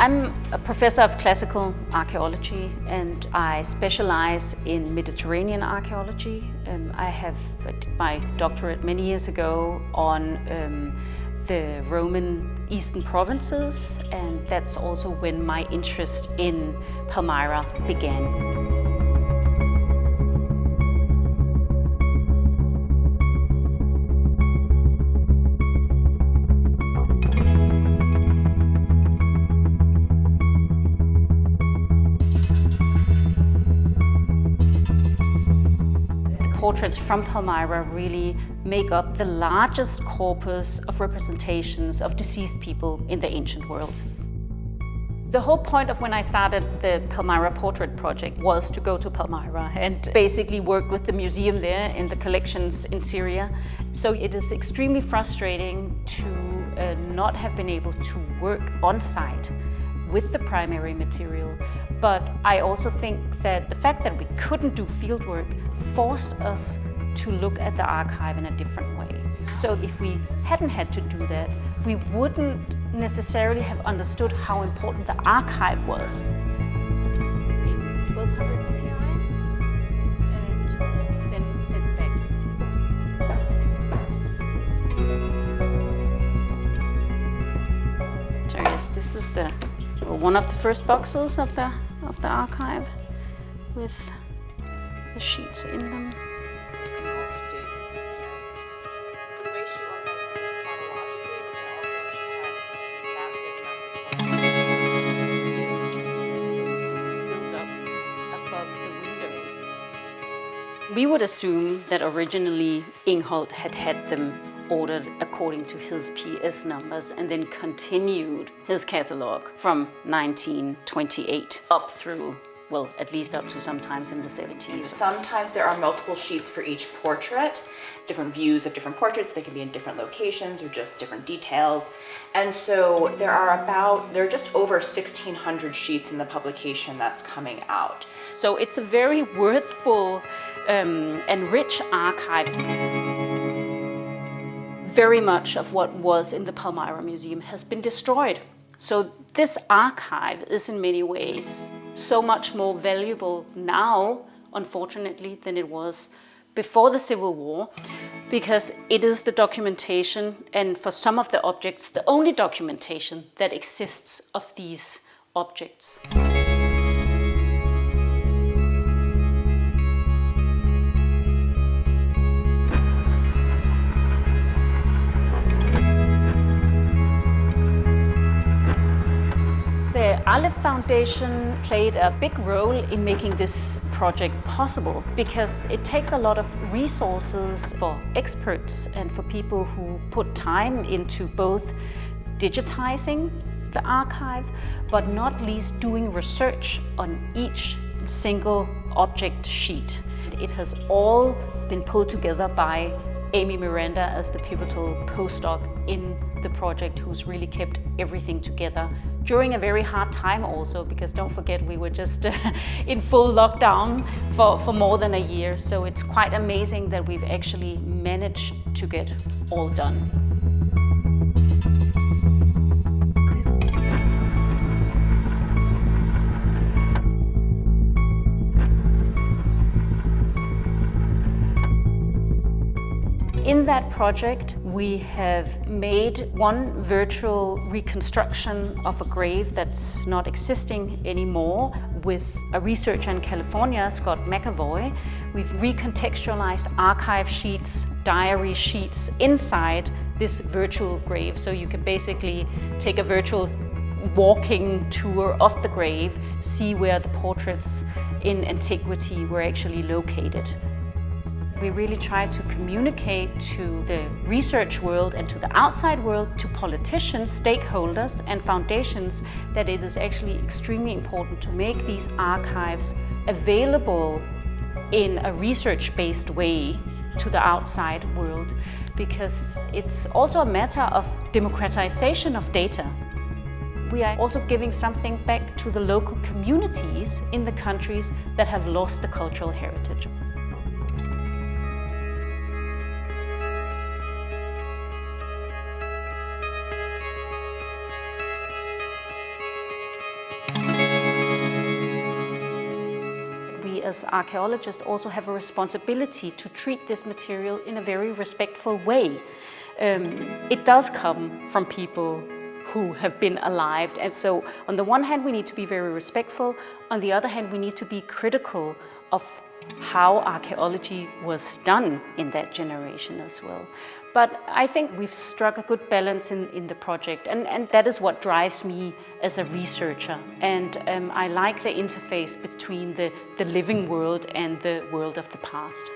I'm a professor of classical archaeology and I specialize in Mediterranean archaeology. Um, I have did my doctorate many years ago on um, the Roman eastern provinces and that's also when my interest in Palmyra began. Portraits from Palmyra really make up the largest corpus of representations of deceased people in the ancient world. The whole point of when I started the Palmyra Portrait Project was to go to Palmyra and basically work with the museum there and the collections in Syria. So it is extremely frustrating to uh, not have been able to work on site with the primary material. But I also think that the fact that we couldn't do fieldwork forced us to look at the archive in a different way. So if we hadn't had to do that, we wouldn't necessarily have understood how important the archive was. This is the one of the first boxes of the of the archive with the sheets in them. We would assume that originally Ingholt had had them ordered according to his PS numbers and then continued his catalogue from 1928 up through well, at least up to sometimes in the 70s. Sometimes there are multiple sheets for each portrait, different views of different portraits. They can be in different locations or just different details. And so there are about, there are just over 1,600 sheets in the publication that's coming out. So it's a very worthful um, and rich archive. Very much of what was in the Palmyra Museum has been destroyed. So this archive is in many ways so much more valuable now, unfortunately, than it was before the Civil War because it is the documentation and for some of the objects the only documentation that exists of these objects. Aleph Foundation played a big role in making this project possible because it takes a lot of resources for experts and for people who put time into both digitizing the archive, but not least doing research on each single object sheet. It has all been pulled together by Amy Miranda as the pivotal postdoc in the project who's really kept everything together during a very hard time also, because don't forget we were just in full lockdown for, for more than a year. So it's quite amazing that we've actually managed to get all done. In that project, we have made one virtual reconstruction of a grave that's not existing anymore with a researcher in California, Scott McAvoy. We've recontextualized archive sheets, diary sheets inside this virtual grave. So you can basically take a virtual walking tour of the grave, see where the portraits in antiquity were actually located. We really try to communicate to the research world and to the outside world, to politicians, stakeholders and foundations that it is actually extremely important to make these archives available in a research-based way to the outside world because it's also a matter of democratization of data. We are also giving something back to the local communities in the countries that have lost the cultural heritage. As archaeologists also have a responsibility to treat this material in a very respectful way. Um, it does come from people who have been alive. And so on the one hand, we need to be very respectful. On the other hand, we need to be critical of how archaeology was done in that generation as well. But I think we've struck a good balance in, in the project and, and that is what drives me as a researcher. And um, I like the interface between the, the living world and the world of the past.